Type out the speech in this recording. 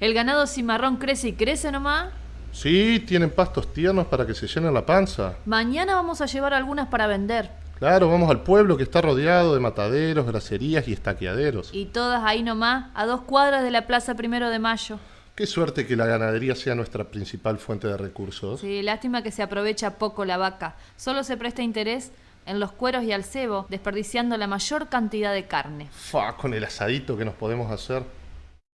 El ganado cimarrón crece y crece nomás. Sí, tienen pastos tiernos para que se llenen la panza. Mañana vamos a llevar algunas para vender. Claro, vamos al pueblo que está rodeado de mataderos, graserías y estaqueaderos. Y todas ahí nomás, a dos cuadras de la Plaza Primero de Mayo. Qué suerte que la ganadería sea nuestra principal fuente de recursos. Sí, lástima que se aprovecha poco la vaca. Solo se presta interés en los cueros y al cebo, desperdiciando la mayor cantidad de carne. Fa, con el asadito que nos podemos hacer.